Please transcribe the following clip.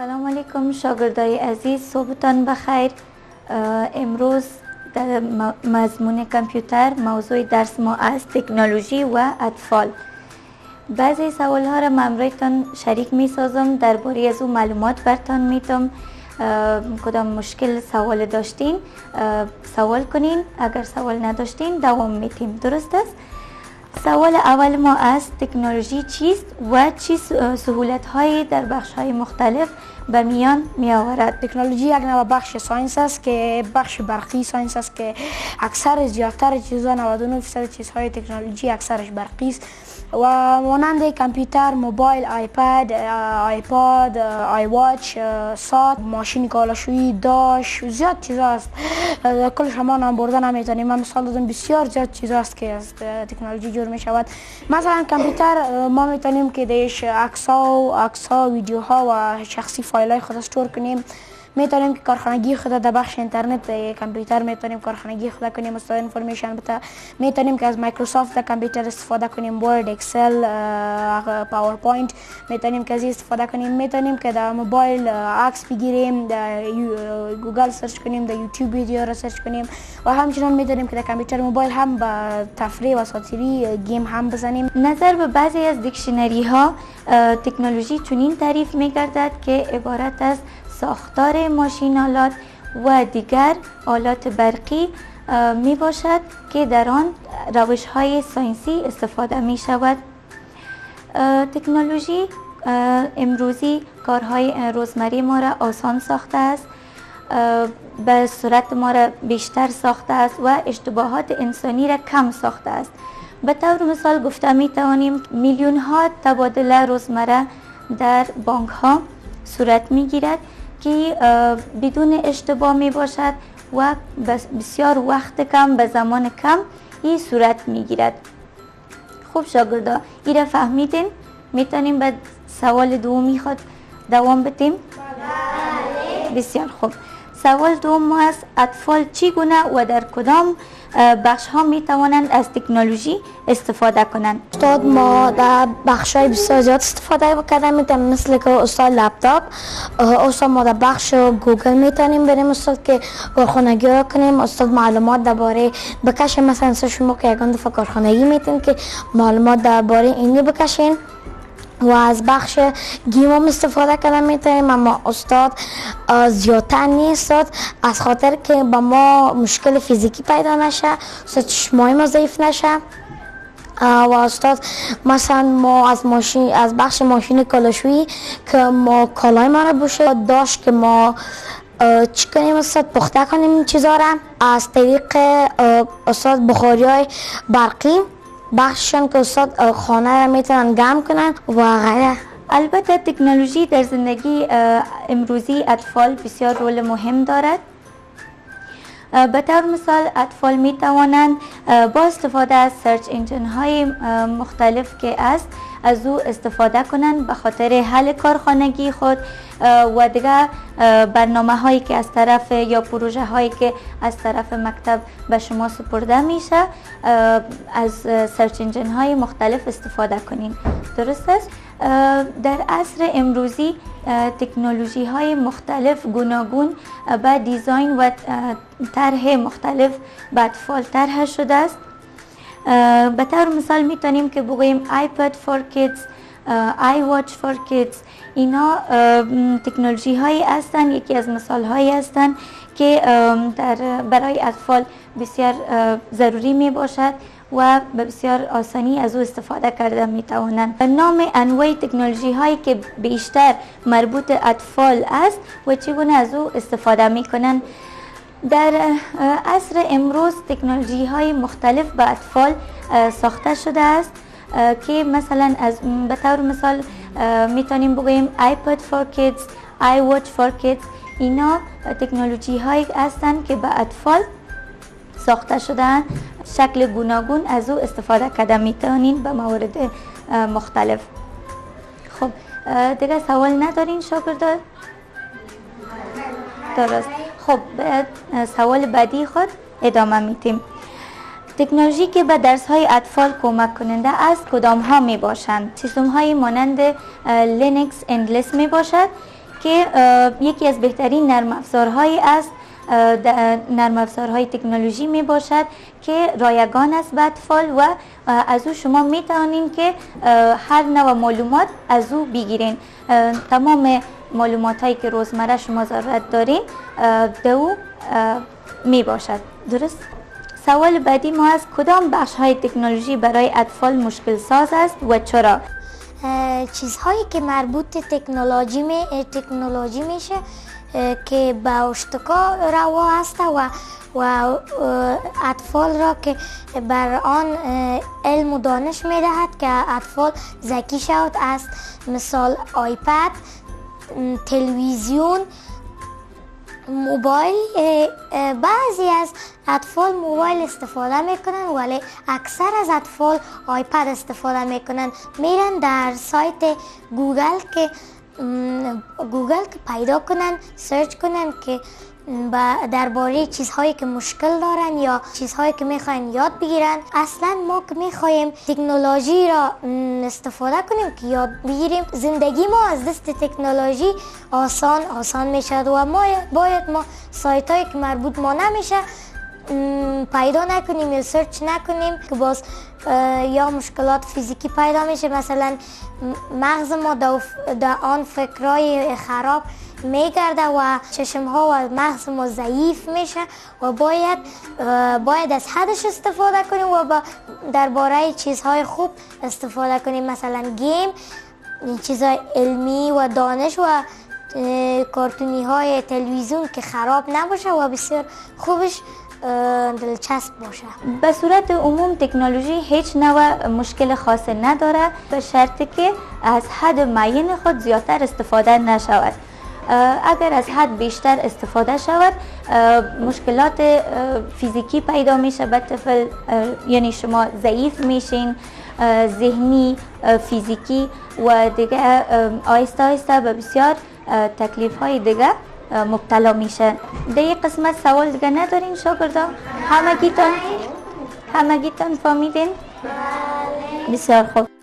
سلام علیکم شاگردای عزیز. صبحتان بخیر. امروز در مضمون کامپیوتر موضوع درس ما از تکنولوژی و اطفال. بعضی سوال ها را من شریک می سازم درباره از او معلومات برتان میتم کدام مشکل سوال داشتین؟ سوال کنین. اگر سوال نداشتین دوام میتیم درست است؟ سوال اول ما از تکنولوژی چیست و چی سهولت هایی در بخش های مختلف به میان می آورد تکنولوژی یک نوع بخش science است که بخش برقی science است که اکثر زیادتر چیزها 99 درصد چیزهای تکنولوژی اکثرش برقی است و مانند کامپیوتر موبایل iPad iPod iWatch ساعت ماشین کالاشویی داش زیاد چیزا است. کل شما نام برده نمی‌تونیم من مثال دادم بسیار زیاد چیزا است که از تکنولوژی جور می شود مثلا کامپیوتر ما می‌تونیم که درش عکس ها و ویدیو ها و شخصی فایل های خود store کنیم می‌تونیم که کارخانگی خود در بخش اینترنت کامپیوتر می‌تونیم کارخانگی خود کنیم استاد information بتا. می‌تونیم که از مایکروسافت در کامپیوتر استفاده کنیم Word Excel PowerPoint می‌تونیم که از استفاده کنیم. می‌تونیم که در موبایل عکس بگیریم در گوگل search کنیم در یوتیوب ویدیو را search کنیم. و همچنان می‌تونیم که در کامپیوتر موبایل هم با تفریح و ساعت‌تیری game هم بزنیم. نظر به بعضی از dictionary ها تکنولوژی چنین تعریف میگردد که عبارت از ساختار ماشین‌آلات و دیگر آلات برقی می باشد که در آن روش های science ی استفاده می شود تکنولوژی امروزی کارهای روزمری ما را آسان ساخته است به صورت ما را بیشتر ساخته است و اشتباهات انسانی را کم ساخته است. به طور مثال گفته می توانیم میلیون ها تبادله روزمره در بانک ها صورت می گیرد که بدون اشتباه می باشد و بسیار وقت کم به زمان کم این صورت می گیرد. خوب شاگردا را فهمیدین؟ می‌تونیم به سوال دومی خود دوام بدیم؟ بله. بسیار خوب. سوال دوم ما است اطفال چگونه و در کدام بخش ها می توانند از تکنولوژی استفاده کنند؟ استاد ما در بخش های بسیار زیاد استفاده کردن می‌تونیم مثل که استاد لپتاپ. استاد ما در بخش گوگل می‌تونیم بریم استاد که کارخانگی را کنیم. استاد معلومات درباره بکشیم. مثلا شما که یکان دفعه کارخانگی می‌تونیم که معلومات درباره اینی بکشین و از بخش گیم هم استفاده کردن می‌تونیم اما استاد زیادتر نیست. از خاطر که با ما مشکل فیزیکی پیدا نشه استاد چشمای ما ضعیف نشه. و استاد مثلا ما از ماشین از بخش ماشین کالاشویی که ما کالای ما رو بوشه داشت که ما چی کنیم استاد؟ پخته کنیم این چیزا را. از طریق استاد بخاری های برقی. بخششان که استاد خانه را می‌تونن گم کنن و غیره البته تکنولوژی در زندگی امروزی اطفال بسیار رول مهم دارد. به طور مثال اطفال می توانند با استفاده از سرچ انجن های مختلف که است از او استفاده کنند به خاطر حل کارخانگی خود و دیگه برنامه هایی که از طرف یا پروژه هایی که از طرف مکتب به شما سپرده میشه از سرچ های مختلف استفاده کنین. درست است؟ در عصر امروزی تکنولوژی های مختلف گوناگون به دیزاین و طرح مختلف به اطفال طرح شده است. به طور مثال می‌تونیم که بگوییم iPad for kids آی واچ فور kids. اینا تکنولوژی هایی هستند یکی از مثال هایی هستند که در برای اطفال بسیار ضروری می باشد و به بسیار آسانی از او استفاده کرده می توانند نام انواع تکنولوژی هایی که بیشتر مربوط اطفال است و چگونه از او استفاده می کنند در عصر امروز تکنولوژی های مختلف به اطفال ساخته شده است که مثلا از به طور مثال می‌تونیم بگوییم iPad for kids, iWatch for kids اینا تکنولوژی هایی هستند که به اطفال ساخته شدن شکل گوناگون از او استفاده کرده می‌تونین به موارد مختلف. خب دیگه سوال ندارین شاگردان درست. خب سوال بعدی خود ادامه میتیم تکنولوژی که به درس های اطفال کمک کننده است کدام ها می باشند سیستم های مانند Linux Endless می باشد که یکی از بهترین نرم افزارهایی است نرم افزارهای تکنولوژی می باشد که رایگان است به اطفال و از او شما می توانید که هر نوع معلومات از او بگیرین تمام معلومات هایی که روزمره شما ضرورت دارین دو او می باشد درست؟ سوال بعدی ما از کدام بخش های تکنولوژی برای اطفال مشکل ساز است و چرا؟ چیزهایی که مربوط تکنولوژی می تکنولوژی میشه که به اشتکا روا است و و اطفال را که بر آن علم و دانش می دهد که اطفال ذکی شود است مثال iPad تلویزیون موبایل بعضی از اطفال موبایل استفاده می‌کنن ولی اکثر از اطفال iPad استفاده می‌کنن میرن در سایت گوگل که گوگل که پیدا کنن search کنن که درباره چیزهایی که مشکل دارن یا چیزهایی که می‌خواین یاد بگیرن. اصلا ما که می‌خوایم تکنولوژی را استفاده کنیم که یاد بگیریم زندگی ما از دست تکنولوژی آسان آسان می‌شد و ما باید ما سایت هایی که مربوط ما نمیشه پیدا نکنیم یا سرچ نکنیم که باز یا مشکلات فیزیکی پیدا میشه مثلا مغز ما در آن فکرای خراب میگرده و چشم ها و مغز ما ضعیف میشه و باید باید از حدش استفاده کنیم و درباره چیزهای خوب استفاده کنیم مثلا گیم چیزهای علمی و دانش و کارتونی های تلویزیون که خراب نباشه و بسیار خوبش دلچسب باشه. به صورت عموم تکنولوژی هیچ نوع مشکل خاص نداره به شرطی که از حد معین خود زیادتر استفاده نشود. اگر از حد بیشتر استفاده شود مشکلات فیزیکی پیدا میشه به طفل یعنی شما ضعیف میشین ذهنی فیزیکی و دیگه آیسته آیسته به بسیار تکلیف های دیگه مبتلا میشه. در قسمت سوال دیگه ندارین شاگردان. همگیتان همگیتان فهمیدین بسیار خوب.